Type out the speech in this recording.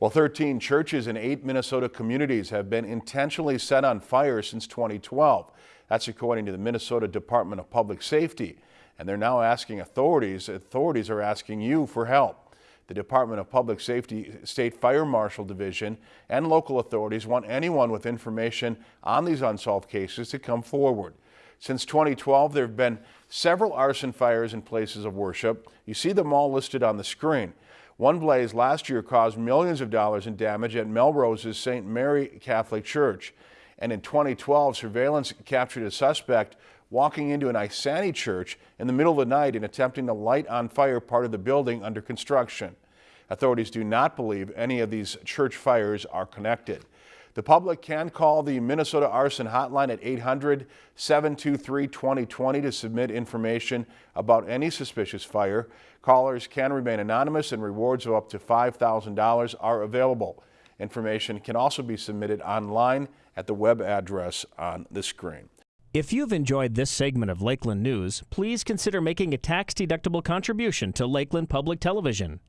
Well, 13 churches in eight Minnesota communities have been intentionally set on fire since 2012. That's according to the Minnesota Department of Public Safety. And they're now asking authorities, authorities are asking you for help. The Department of Public Safety State Fire Marshal Division and local authorities want anyone with information on these unsolved cases to come forward. Since 2012, there have been several arson fires in places of worship. You see them all listed on the screen. One blaze last year caused millions of dollars in damage at Melrose's St. Mary Catholic Church. And in 2012, surveillance captured a suspect walking into an Isanti church in the middle of the night and attempting to light on fire part of the building under construction. Authorities do not believe any of these church fires are connected. The public can call the Minnesota Arson Hotline at 800-723-2020 to submit information about any suspicious fire. Callers can remain anonymous and rewards of up to $5,000 are available. Information can also be submitted online at the web address on the screen. If you've enjoyed this segment of Lakeland News, please consider making a tax-deductible contribution to Lakeland Public Television.